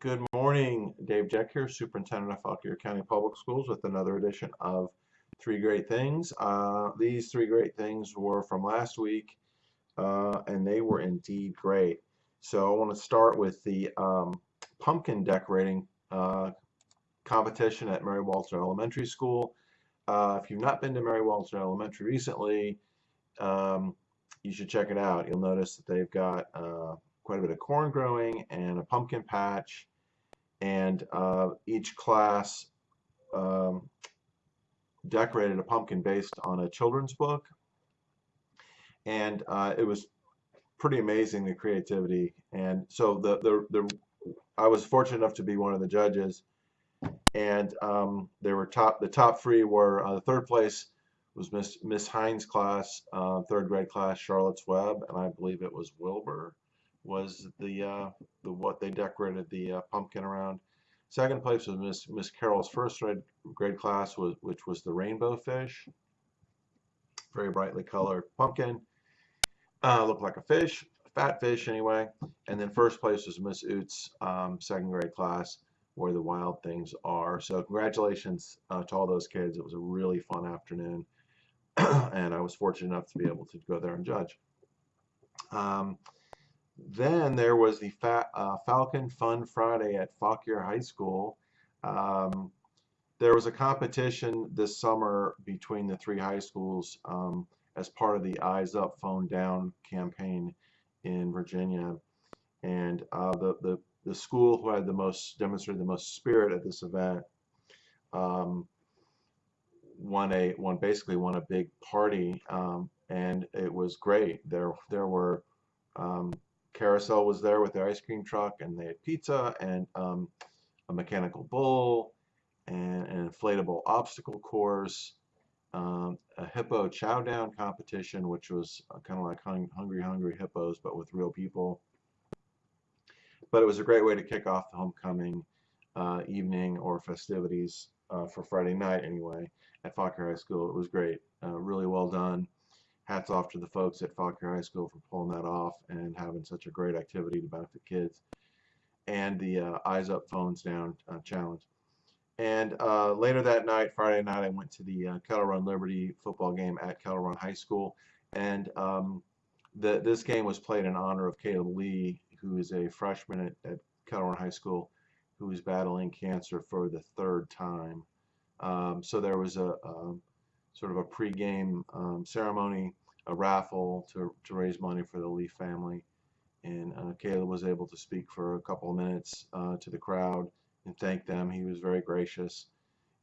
Good morning, Dave Jeck here, Superintendent of Fauquier County Public Schools with another edition of Three Great Things. Uh, these three great things were from last week uh, and they were indeed great. So I want to start with the um, pumpkin decorating uh, competition at Mary Walter Elementary School. Uh, if you've not been to Mary Walter Elementary recently, um, you should check it out. You'll notice that they've got uh, quite a bit of corn growing and a pumpkin patch. And uh, each class um, decorated a pumpkin based on a children's book. And uh, it was pretty amazing the creativity. And so the, the the I was fortunate enough to be one of the judges. And um, there were top the top three were uh, the third place was Miss Miss Hines class uh, third grade class Charlotte's Web and I believe it was Wilbur was the uh, the what they decorated the uh, pumpkin around. Second place was Miss Miss Carroll's first grade, class was which was the rainbow fish. Very brightly colored pumpkin. Uh, looked like a fish, fat fish anyway. And then first place was Miss Oots' um, second grade class where the wild things are. So congratulations uh, to all those kids. It was a really fun afternoon. and I was fortunate enough to be able to go there and judge. Um, then there was the Fa uh, Falcon Fun Friday at Fauquier High School. Um, there was a competition this summer between the three high schools um, as part of the Eyes Up, Phone Down campaign in Virginia. And uh, the, the, the school who had the most, demonstrated the most spirit at this event um, won a, won basically won a big party um, and it was great. There, there were um, Carousel was there with their ice cream truck, and they had pizza and um, a mechanical bull and an inflatable obstacle course, um, a hippo chow down competition, which was uh, kind of like hung Hungry Hungry Hippos, but with real people. But it was a great way to kick off the homecoming uh, evening or festivities uh, for Friday night, anyway, at Fauquier High School. It was great, uh, really well done hats off to the folks at Fauquier High School for pulling that off and having such a great activity to benefit kids. And the uh, Eyes Up, Phones Down uh, challenge. And uh, later that night, Friday night, I went to the uh, Kettle Run Liberty football game at Kettle Run High School. And um, the, this game was played in honor of Caleb Lee, who is a freshman at, at Kettle Run High School who is battling cancer for the third time. Um, so there was a, a sort of a pre-game um, ceremony a raffle to, to raise money for the Lee family. And uh, Caleb was able to speak for a couple of minutes uh, to the crowd and thank them. He was very gracious.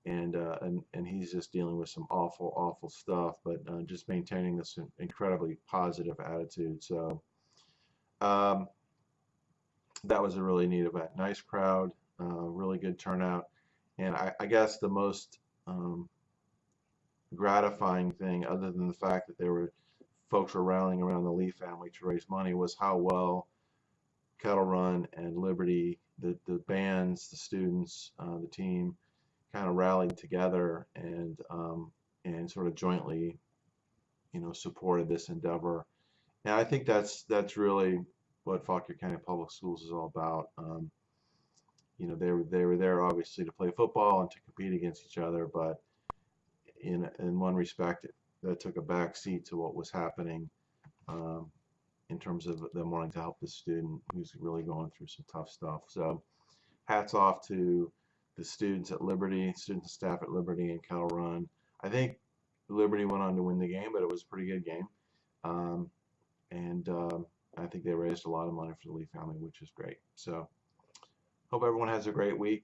And, uh, and, and he's just dealing with some awful, awful stuff, but uh, just maintaining this incredibly positive attitude. So um, that was a really neat event. Nice crowd, uh, really good turnout. And I, I guess the most um, gratifying thing, other than the fact that there were folks were rallying around the Lee family to raise money was how well Kettle Run and Liberty, the, the bands, the students, uh, the team, kind of rallied together and um, and sort of jointly, you know, supported this endeavor. And I think that's that's really what Fauquier County Public Schools is all about. Um, you know, they were they were there obviously to play football and to compete against each other, but in in one respect, that took a back seat to what was happening um, in terms of them wanting to help the student who's really going through some tough stuff. So hats off to the students at Liberty, students and staff at Liberty and Kettle Run. I think Liberty went on to win the game, but it was a pretty good game. Um, and um, I think they raised a lot of money for the Lee family, which is great. So hope everyone has a great week.